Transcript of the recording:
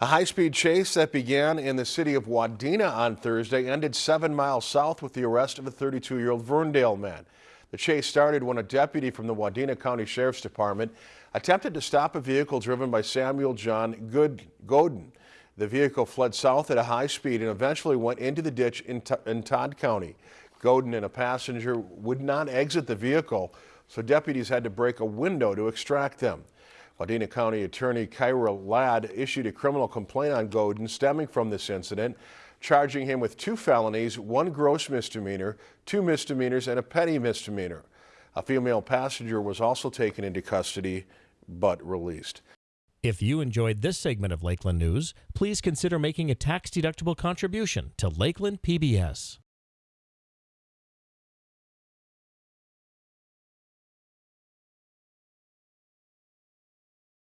A high-speed chase that began in the city of Wadena on Thursday ended seven miles south with the arrest of a 32-year-old Verndale man. The chase started when a deputy from the Wadena County Sheriff's Department attempted to stop a vehicle driven by Samuel John Good Godin. The vehicle fled south at a high speed and eventually went into the ditch in, in Todd County. Godin and a passenger would not exit the vehicle, so deputies had to break a window to extract them. Wadena County Attorney Kyra Ladd issued a criminal complaint on Godin stemming from this incident, charging him with two felonies, one gross misdemeanor, two misdemeanors, and a petty misdemeanor. A female passenger was also taken into custody but released. If you enjoyed this segment of Lakeland News, please consider making a tax-deductible contribution to Lakeland PBS.